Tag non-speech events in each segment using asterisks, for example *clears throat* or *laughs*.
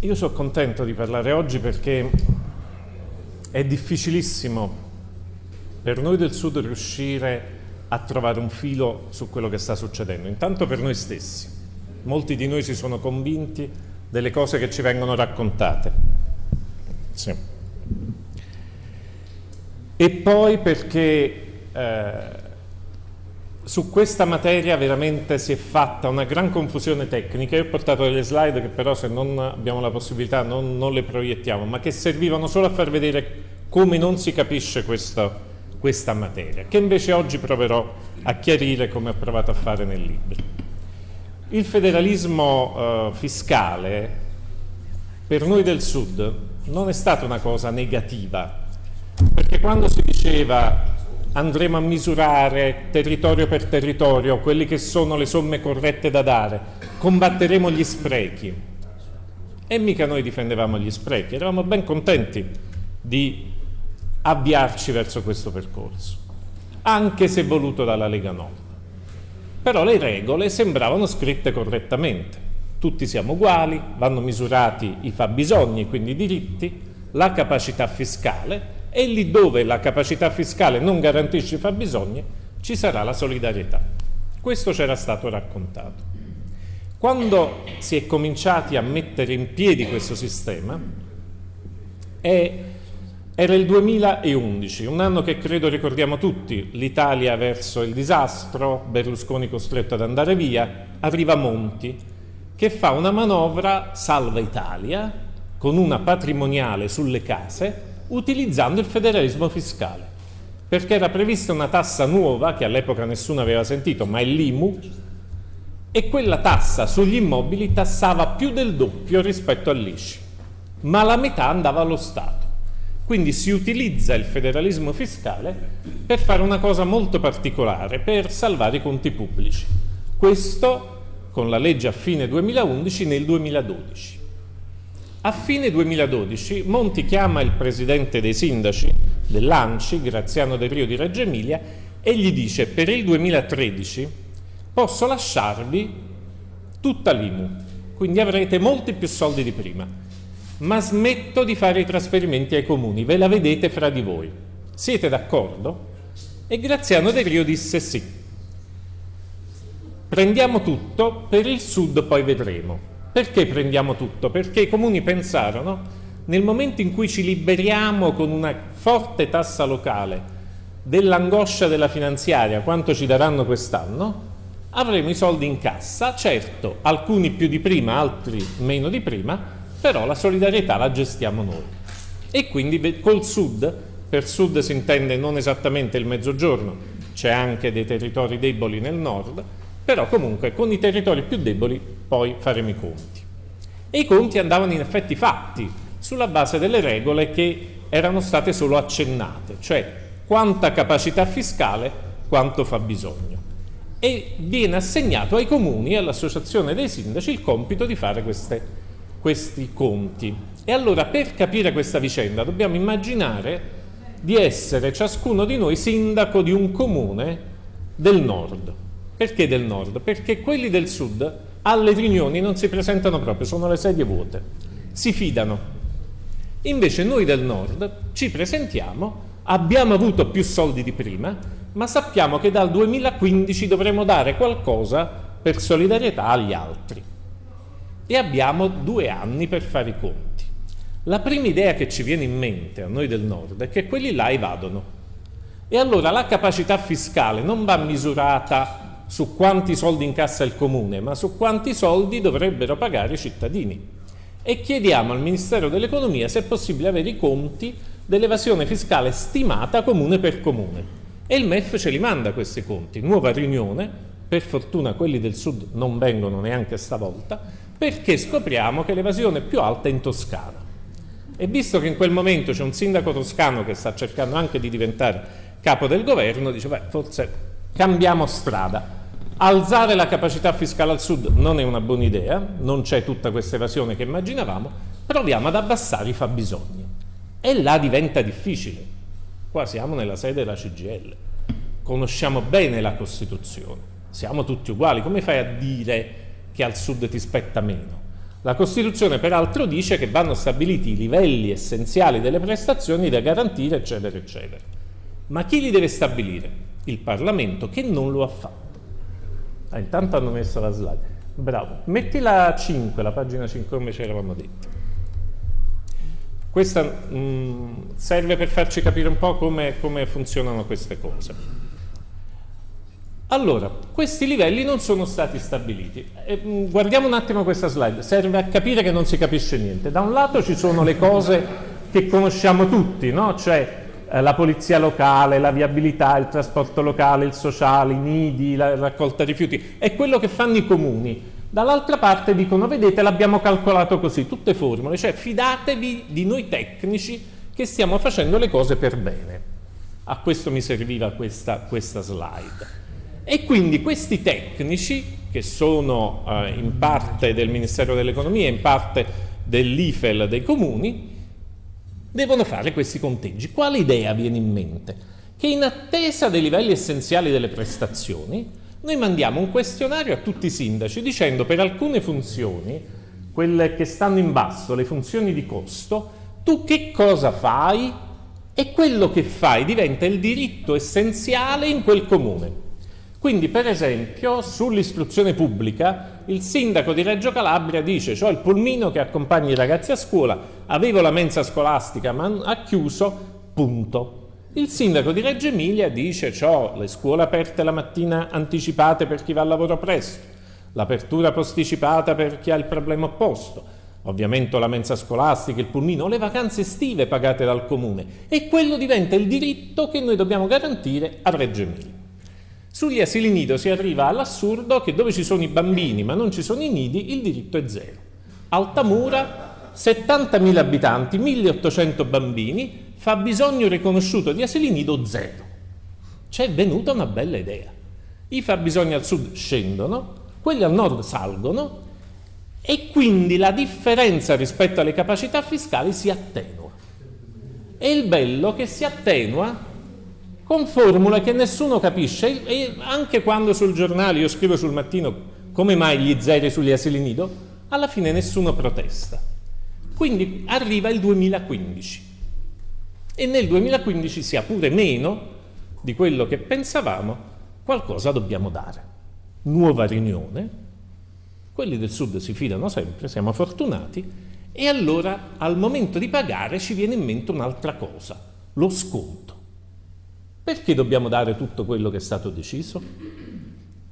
Io sono contento di parlare oggi perché è difficilissimo per noi del Sud riuscire a trovare un filo su quello che sta succedendo. Intanto per noi stessi. Molti di noi si sono convinti delle cose che ci vengono raccontate. Sì. E poi perché eh, su questa materia veramente si è fatta una gran confusione tecnica. Io ho portato delle slide che però se non abbiamo la possibilità non, non le proiettiamo, ma che servivano solo a far vedere come non si capisce questa, questa materia, che invece oggi proverò a chiarire come ho provato a fare nel libro. Il federalismo eh, fiscale per noi del Sud non è stata una cosa negativa, perché quando si diceva andremo a misurare territorio per territorio quelli che sono le somme corrette da dare, combatteremo gli sprechi. E mica noi difendevamo gli sprechi, eravamo ben contenti di avviarci verso questo percorso, anche se voluto dalla Lega Nord. Però le regole sembravano scritte correttamente. Tutti siamo uguali, vanno misurati i fabbisogni, quindi i diritti, la capacità fiscale e lì dove la capacità fiscale non garantisce i fabbisogni ci sarà la solidarietà. Questo c'era stato raccontato. Quando si è cominciati a mettere in piedi questo sistema, è, era il 2011, un anno che credo ricordiamo tutti, l'Italia verso il disastro, Berlusconi costretto ad andare via, arriva Monti, che fa una manovra salva Italia, con una patrimoniale sulle case, utilizzando il federalismo fiscale, perché era prevista una tassa nuova, che all'epoca nessuno aveva sentito, ma è l'IMU, e quella tassa sugli immobili tassava più del doppio rispetto all'ICI, ma la metà andava allo Stato. Quindi si utilizza il federalismo fiscale per fare una cosa molto particolare, per salvare i conti pubblici. Questo con la legge a fine 2011 nel 2012. A fine 2012 Monti chiama il presidente dei sindaci dell'ANCI, Graziano Del Rio di Reggio Emilia, e gli dice per il 2013 posso lasciarvi tutta l'IMU, quindi avrete molti più soldi di prima, ma smetto di fare i trasferimenti ai comuni, ve la vedete fra di voi. Siete d'accordo? E Graziano Del Rio disse sì. Prendiamo tutto, per il sud poi vedremo. Perché prendiamo tutto? Perché i comuni pensarono, nel momento in cui ci liberiamo con una forte tassa locale dell'angoscia della finanziaria, quanto ci daranno quest'anno, avremo i soldi in cassa, certo, alcuni più di prima, altri meno di prima, però la solidarietà la gestiamo noi. E quindi col sud, per sud si intende non esattamente il mezzogiorno, c'è anche dei territori deboli nel nord, però comunque con i territori più deboli poi faremo i conti. E i conti andavano in effetti fatti sulla base delle regole che erano state solo accennate, cioè quanta capacità fiscale, quanto fa bisogno. E viene assegnato ai comuni e all'associazione dei sindaci il compito di fare queste, questi conti. E allora per capire questa vicenda dobbiamo immaginare di essere ciascuno di noi sindaco di un comune del nord perché del nord? Perché quelli del sud alle riunioni non si presentano proprio, sono le sedie vuote, si fidano. Invece noi del nord ci presentiamo, abbiamo avuto più soldi di prima, ma sappiamo che dal 2015 dovremo dare qualcosa per solidarietà agli altri. E abbiamo due anni per fare i conti. La prima idea che ci viene in mente a noi del nord è che quelli là evadono. E allora la capacità fiscale non va misurata su quanti soldi incassa il comune, ma su quanti soldi dovrebbero pagare i cittadini. E chiediamo al Ministero dell'Economia se è possibile avere i conti dell'evasione fiscale stimata comune per comune. E il MEF ce li manda questi conti. Nuova riunione, per fortuna quelli del sud non vengono neanche stavolta, perché scopriamo che l'evasione più alta è in Toscana. E visto che in quel momento c'è un sindaco toscano che sta cercando anche di diventare capo del governo, dice, beh, forse cambiamo strada. Alzare la capacità fiscale al sud non è una buona idea, non c'è tutta questa evasione che immaginavamo, proviamo ad abbassare i fabbisogni. E là diventa difficile. Qua siamo nella sede della CGL, conosciamo bene la Costituzione, siamo tutti uguali, come fai a dire che al sud ti spetta meno? La Costituzione peraltro dice che vanno stabiliti i livelli essenziali delle prestazioni da garantire, eccetera, eccetera. Ma chi li deve stabilire? Il Parlamento, che non lo ha fatto. Ah, intanto hanno messo la slide. Bravo. Metti la 5, la pagina 5 come ci eravamo detti. Questa mh, mm, serve per farci capire un po' come, come funzionano queste cose. Allora, questi livelli non sono stati stabiliti. E, mh, mm, guardiamo un attimo questa slide, serve a capire che non si capisce niente. Da un lato ci sono le cose che conosciamo tutti, no? cioè eh, la polizia locale, la viabilità, il trasporto locale, il sociale, i nidi, la raccolta rifiuti, è quello che fanno i comuni. Dall'altra parte dicono, vedete, l'abbiamo calcolato così, tutte formule, cioè fidatevi di noi tecnici che stiamo facendo le cose per bene. A questo mi serviva questa, questa slide. E quindi questi tecnici, che sono eh, in parte del Ministero dell'Economia, in parte dell'IFEL dei comuni, devono fare questi conteggi. Quale idea viene in mente? Che in attesa dei livelli essenziali delle prestazioni, noi mandiamo un questionario a tutti i sindaci dicendo per alcune funzioni, quelle che stanno in basso, le funzioni di costo, tu che cosa fai? E quello che fai diventa il diritto essenziale in quel comune. Quindi, per esempio, sull'istruzione pubblica, il sindaco di Reggio Calabria dice ho il pulmino che accompagna i ragazzi a scuola, avevo la mensa scolastica ma ha chiuso, punto. Il sindaco di Reggio Emilia dice ho le scuole aperte la mattina anticipate per chi va al lavoro presto, l'apertura posticipata per chi ha il problema opposto, ovviamente la mensa scolastica, il pulmino, le vacanze estive pagate dal comune e quello diventa il diritto che noi dobbiamo garantire a Reggio Emilia. Sugli asili nido si arriva all'assurdo che dove ci sono i bambini ma non ci sono i nidi, il diritto è zero. Altamura, 70.000 abitanti, 1.800 bambini, fa bisogno riconosciuto di asili nido zero. C'è venuta una bella idea. I fabbisogni al sud scendono, quelli al nord salgono e quindi la differenza rispetto alle capacità fiscali si attenua. E il bello che si attenua con formule che nessuno capisce e anche quando sul giornale io scrivo sul mattino come mai gli zeri sugli asili nido, alla fine nessuno protesta. Quindi arriva il 2015 e nel 2015 sia pure meno di quello che pensavamo, qualcosa dobbiamo dare. Nuova riunione, quelli del sud si fidano sempre, siamo fortunati, e allora al momento di pagare ci viene in mente un'altra cosa, lo sconto. Perché dobbiamo dare tutto quello che è stato deciso?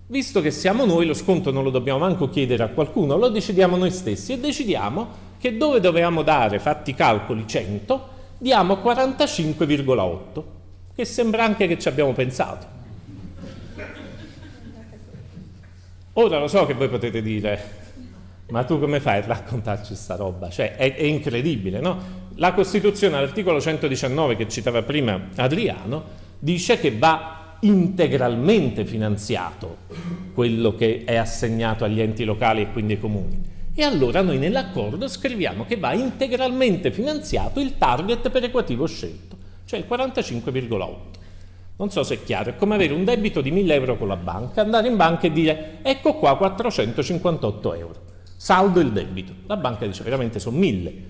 Visto che siamo noi, lo sconto non lo dobbiamo manco chiedere a qualcuno, lo decidiamo noi stessi e decidiamo che dove dovevamo dare, fatti i calcoli, 100, diamo 45,8, che sembra anche che ci abbiamo pensato. Ora lo so che voi potete dire, ma tu come fai a raccontarci sta roba? Cioè, è, è incredibile, no? La Costituzione, all'articolo 119 che citava prima Adriano, dice che va integralmente finanziato quello che è assegnato agli enti locali e quindi ai comuni. E allora noi nell'accordo scriviamo che va integralmente finanziato il target perequativo scelto, cioè il 45,8. Non so se è chiaro, è come avere un debito di 1000 euro con la banca, andare in banca e dire ecco qua 458 euro, saldo il debito. La banca dice veramente sono 1000, eh,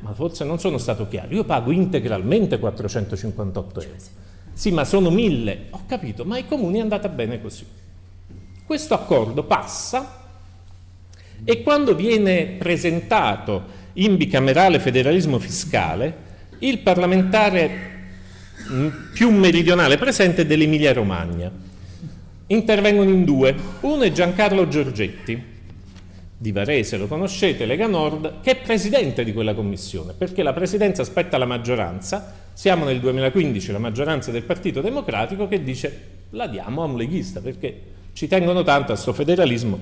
ma forse non sono stato chiaro, io pago integralmente 458 euro. Sì, ma sono mille. Ho capito, ma ai comuni è andata bene così. Questo accordo passa e quando viene presentato in bicamerale federalismo fiscale, il parlamentare mm, più meridionale presente dell'Emilia Romagna. Intervengono in due. Uno è Giancarlo Giorgetti, di Varese, lo conoscete, Lega Nord, che è presidente di quella commissione, perché la presidenza spetta alla maggioranza siamo nel 2015, la maggioranza del Partito Democratico che dice la diamo a un leghista perché ci tengono tanto a questo federalismo.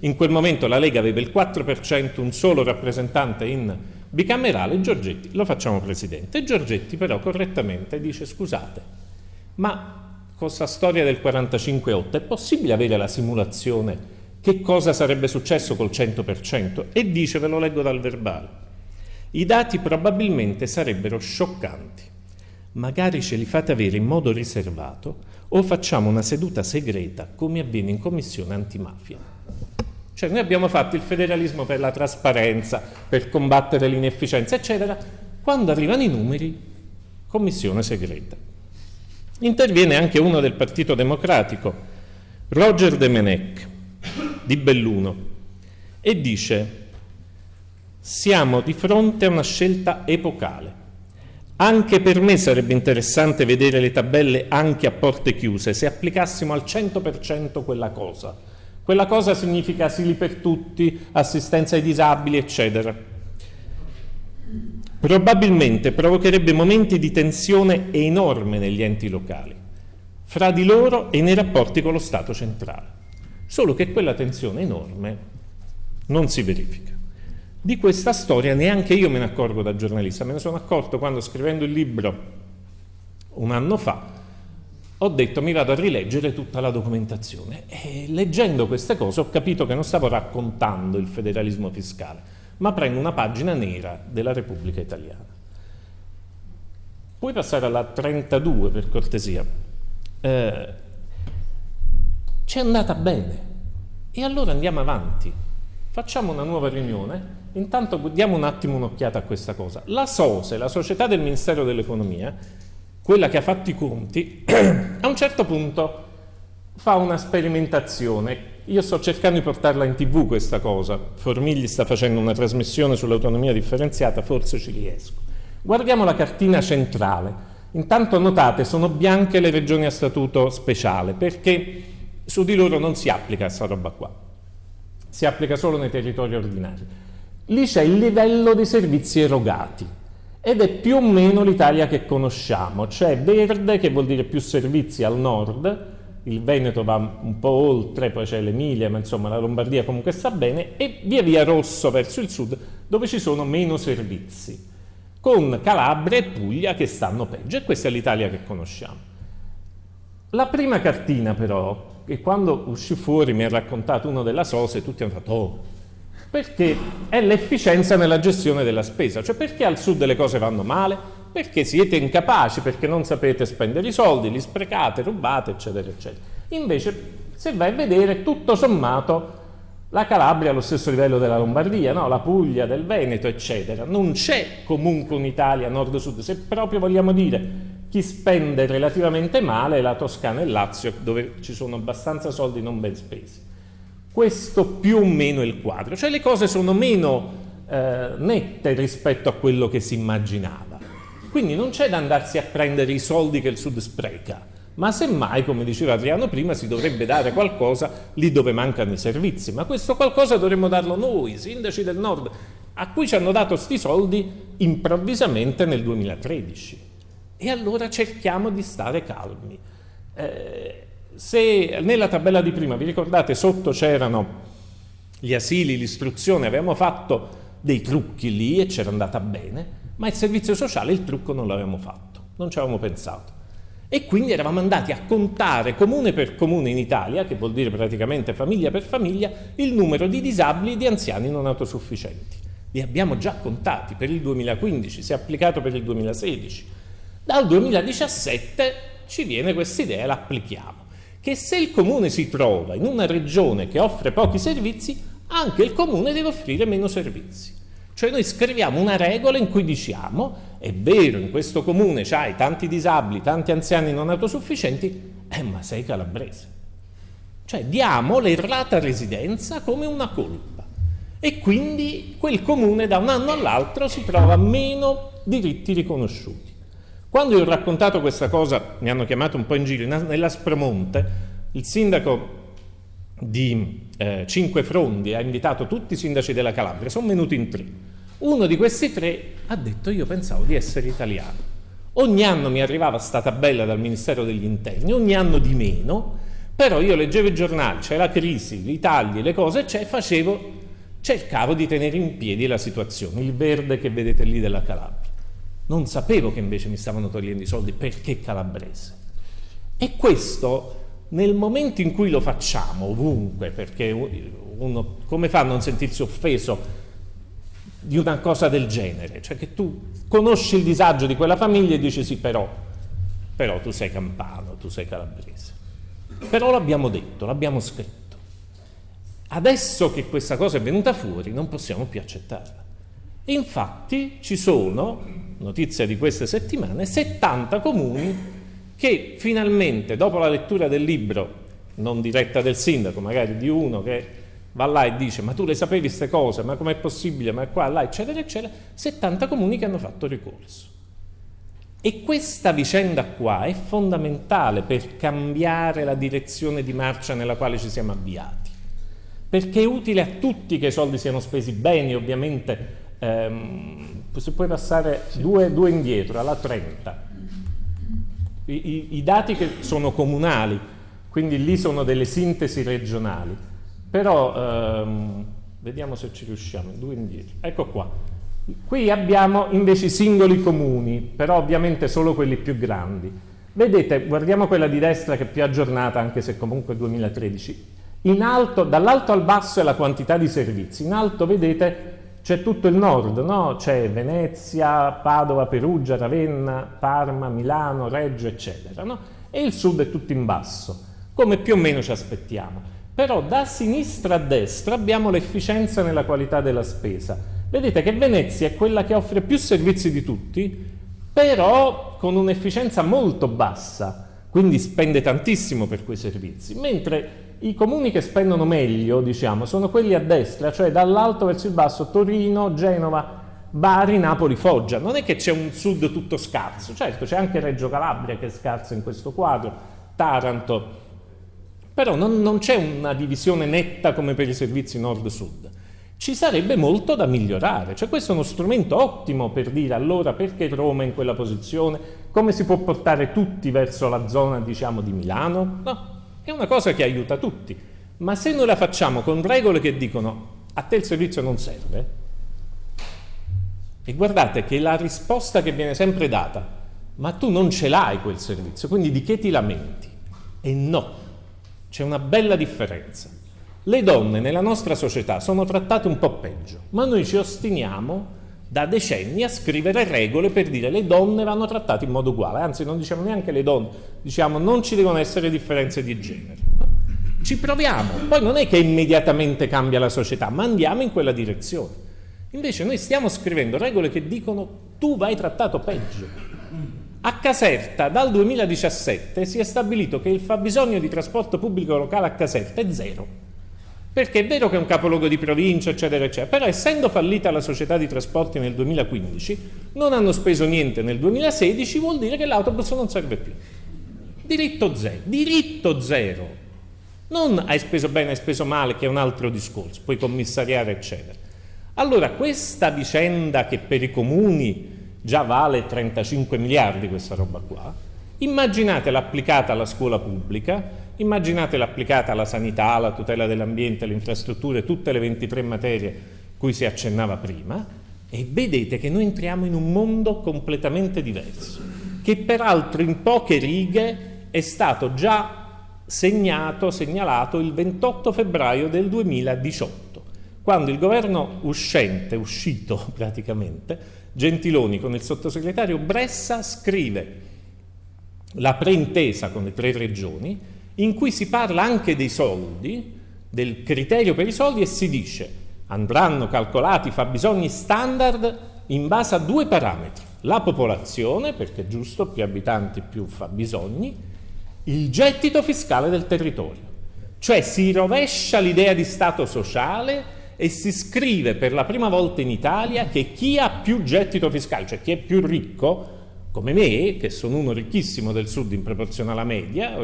In quel momento la Lega aveva il 4%, un solo rappresentante in bicamerale, Giorgetti lo facciamo presidente. Giorgetti però correttamente dice scusate, ma con questa storia del 45-8 è possibile avere la simulazione che cosa sarebbe successo col 100%? E dice, ve lo leggo dal verbale, i dati probabilmente sarebbero scioccanti magari ce li fate avere in modo riservato o facciamo una seduta segreta come avviene in commissione antimafia. Cioè noi abbiamo fatto il federalismo per la trasparenza, per combattere l'inefficienza, eccetera. Quando arrivano i numeri, commissione segreta. Interviene anche uno del Partito Democratico, Roger De Menec, di Belluno, e dice siamo di fronte a una scelta epocale. Anche per me sarebbe interessante vedere le tabelle anche a porte chiuse, se applicassimo al 100% quella cosa. Quella cosa significa asili per tutti, assistenza ai disabili, eccetera. Probabilmente provocherebbe momenti di tensione enorme negli enti locali, fra di loro e nei rapporti con lo Stato centrale. Solo che quella tensione enorme non si verifica. Di questa storia neanche io me ne accorgo da giornalista, me ne sono accorto quando scrivendo il libro un anno fa ho detto mi vado a rileggere tutta la documentazione e leggendo queste cose ho capito che non stavo raccontando il federalismo fiscale, ma prendo una pagina nera della Repubblica Italiana. Puoi passare alla 32 per cortesia. Eh, ci è andata bene e allora andiamo avanti, facciamo una nuova riunione Intanto diamo un attimo un'occhiata a questa cosa. La SOSE, la società del Ministero dell'Economia, quella che ha fatto i conti, *clears throat* a un certo punto fa una sperimentazione. Io sto cercando di portarla in tv questa cosa. Formigli sta facendo una trasmissione sull'autonomia differenziata, forse ci riesco. Guardiamo la cartina centrale. Intanto notate, sono bianche le regioni a statuto speciale, perché su di loro non si applica questa roba qua. Si applica solo nei territori ordinari. Lì c'è il livello dei servizi erogati ed è più o meno l'Italia che conosciamo, c'è verde che vuol dire più servizi al nord, il Veneto va un po' oltre, poi c'è l'Emilia, ma insomma la Lombardia comunque sta bene, e via via rosso verso il sud dove ci sono meno servizi, con Calabria e Puglia che stanno peggio, e questa è l'Italia che conosciamo. La prima cartina però, che quando uscì fuori mi ha raccontato uno della SOSE, tutti hanno fatto, oh, perché è l'efficienza nella gestione della spesa, cioè perché al sud le cose vanno male? Perché siete incapaci, perché non sapete spendere i soldi, li sprecate, rubate, eccetera, eccetera. Invece, se vai a vedere, tutto sommato, la Calabria è allo stesso livello della Lombardia, no? la Puglia, del Veneto, eccetera. Non c'è comunque un'Italia nord-sud, se proprio vogliamo dire chi spende relativamente male è la Toscana e il Lazio, dove ci sono abbastanza soldi non ben spesi questo più o meno il quadro, cioè le cose sono meno eh, nette rispetto a quello che si immaginava. Quindi non c'è da andarsi a prendere i soldi che il Sud spreca, ma semmai, come diceva Adriano prima, si dovrebbe dare qualcosa lì dove mancano i servizi, ma questo qualcosa dovremmo darlo noi, sindaci del Nord, a cui ci hanno dato questi soldi improvvisamente nel 2013. E allora cerchiamo di stare calmi. Eh, se nella tabella di prima, vi ricordate, sotto c'erano gli asili, l'istruzione, avevamo fatto dei trucchi lì e c'era andata bene, ma il servizio sociale il trucco non l'avevamo fatto, non ci avevamo pensato. E quindi eravamo andati a contare comune per comune in Italia, che vuol dire praticamente famiglia per famiglia, il numero di disabili e di anziani non autosufficienti. Li abbiamo già contati per il 2015, si è applicato per il 2016. Dal 2017 ci viene questa idea e l'applichiamo che se il comune si trova in una regione che offre pochi servizi, anche il comune deve offrire meno servizi. Cioè noi scriviamo una regola in cui diciamo, è vero, in questo comune c'hai tanti disabili, tanti anziani non autosufficienti, eh, ma sei calabrese. Cioè diamo l'errata residenza come una colpa e quindi quel comune da un anno all'altro si trova meno diritti riconosciuti. Quando io ho raccontato questa cosa, mi hanno chiamato un po' in giro, nell'Aspromonte, il sindaco di eh, Cinque Frondi ha invitato tutti i sindaci della Calabria, sono venuti in tre. Uno di questi tre ha detto io pensavo di essere italiano. Ogni anno mi arrivava sta tabella dal Ministero degli Interni, ogni anno di meno, però io leggevo i giornali, c'è la crisi, i tagli, le cose, cioè facevo, cercavo di tenere in piedi la situazione, il verde che vedete lì della Calabria. Non sapevo che invece mi stavano togliendo i soldi perché calabrese. E questo nel momento in cui lo facciamo ovunque, perché uno come fa a non sentirsi offeso di una cosa del genere? Cioè che tu conosci il disagio di quella famiglia e dici sì però, però tu sei campano, tu sei calabrese. Però l'abbiamo detto, l'abbiamo scritto. Adesso che questa cosa è venuta fuori non possiamo più accettarla. Infatti ci sono, notizia di queste settimane, 70 comuni che finalmente dopo la lettura del libro, non diretta del sindaco, magari di uno che va là e dice ma tu le sapevi queste cose, ma com'è possibile, ma qua, là, eccetera, eccetera, 70 comuni che hanno fatto ricorso. E questa vicenda qua è fondamentale per cambiare la direzione di marcia nella quale ci siamo avviati, perché è utile a tutti che i soldi siano spesi bene, ovviamente ehm, se puoi passare due, due, indietro, alla 30. I, i, I, dati che sono comunali, quindi lì sono delle sintesi regionali, però ehm, vediamo se ci riusciamo, due indietro. Ecco qua. Qui abbiamo invece i singoli comuni, però ovviamente solo quelli più grandi. Vedete, guardiamo quella di destra che è più aggiornata, anche se comunque è 2013. In alto, dall'alto al basso è la quantità di servizi. In alto, vedete, c'è tutto il nord, no? c'è Venezia, Padova, Perugia, Ravenna, Parma, Milano, Reggio, eccetera. No? E il sud è tutto in basso, come più o meno ci aspettiamo. Però da sinistra a destra abbiamo l'efficienza nella qualità della spesa. Vedete che Venezia è quella che offre più servizi di tutti, però con un'efficienza molto bassa, quindi spende tantissimo per quei servizi, mentre i comuni che spendono meglio, diciamo, sono quelli a destra, cioè dall'alto verso il basso, Torino, Genova, Bari, Napoli, Foggia. Non è che c'è un sud tutto scarso, certo c'è anche Reggio Calabria che è scarso in questo quadro, Taranto, però non, non c'è una divisione netta come per i servizi nord-sud. Ci sarebbe molto da migliorare, cioè questo è uno strumento ottimo per dire allora perché Roma è in quella posizione, come si può portare tutti verso la zona diciamo di Milano? No, è una cosa che aiuta tutti, ma se noi la facciamo con regole che dicono a te il servizio non serve, e guardate che la risposta che viene sempre data, ma tu non ce l'hai quel servizio, quindi di che ti lamenti? E no, c'è una bella differenza. Le donne nella nostra società sono trattate un po' peggio, ma noi ci ostiniamo da decenni a scrivere regole per dire le donne vanno trattate in modo uguale, anzi non diciamo neanche le donne, diciamo non ci devono essere differenze di genere. Ci proviamo, poi non è che immediatamente cambia la società, ma andiamo in quella direzione. Invece noi stiamo scrivendo regole che dicono tu vai trattato peggio. A Caserta dal 2017 si è stabilito che il fabbisogno di trasporto pubblico locale a Caserta è zero perché è vero che è un capoluogo di provincia, eccetera, eccetera, però essendo fallita la società di trasporti nel 2015, non hanno speso niente nel 2016, vuol dire che l'autobus non serve più. Diritto zero, diritto zero. Non hai speso bene, hai speso male, che è un altro discorso, puoi commissariare, eccetera. Allora, questa vicenda che per i comuni già vale 35 miliardi, questa roba qua, immaginatela applicata alla scuola pubblica, Immaginatela applicata alla sanità, alla tutela dell'ambiente, alle infrastrutture, tutte le 23 materie cui si accennava prima, e vedete che noi entriamo in un mondo completamente diverso, che peraltro in poche righe è stato già segnato, segnalato il 28 febbraio del 2018, quando il governo uscente, uscito *laughs* praticamente, Gentiloni con il sottosegretario Bressa scrive la preintesa con le tre regioni in cui si parla anche dei soldi, del criterio per i soldi e si dice andranno calcolati i fabbisogni standard in base a due parametri, la popolazione, perché è giusto, più abitanti più fabbisogni, il gettito fiscale del territorio. Cioè si rovescia l'idea di Stato sociale e si scrive per la prima volta in Italia che chi ha più gettito fiscale, cioè chi è più ricco, come me, che sono uno ricchissimo del sud in proporzione alla media,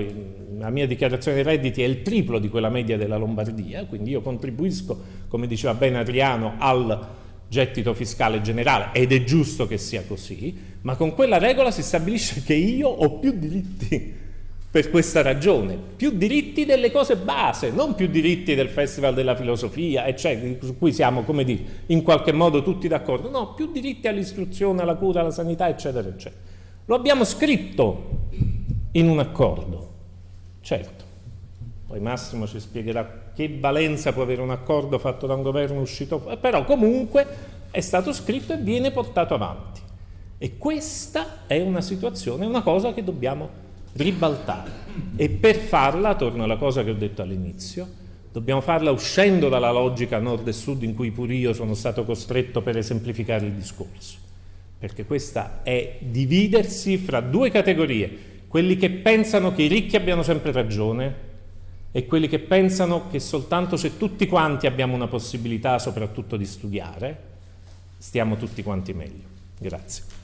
la mia dichiarazione dei redditi è il triplo di quella media della Lombardia, quindi io contribuisco, come diceva bene Adriano, al gettito fiscale generale ed è giusto che sia così, ma con quella regola si stabilisce che io ho più diritti per questa ragione, più diritti delle cose base, non più diritti del Festival della Filosofia, eccetera, su cui siamo, come dire, in qualche modo tutti d'accordo, no, più diritti all'istruzione, alla cura, alla sanità, eccetera, eccetera. Lo abbiamo scritto in un accordo, certo, poi Massimo ci spiegherà che valenza può avere un accordo fatto da un governo uscito, però comunque è stato scritto e viene portato avanti. E questa è una situazione, una cosa che dobbiamo ribaltare. E per farla, torno alla cosa che ho detto all'inizio, Dobbiamo farla uscendo dalla logica nord e sud in cui pure io sono stato costretto per esemplificare il discorso. Perché questa è dividersi fra due categorie, quelli che pensano che i ricchi abbiano sempre ragione e quelli che pensano che soltanto se tutti quanti abbiamo una possibilità soprattutto di studiare, stiamo tutti quanti meglio. Grazie.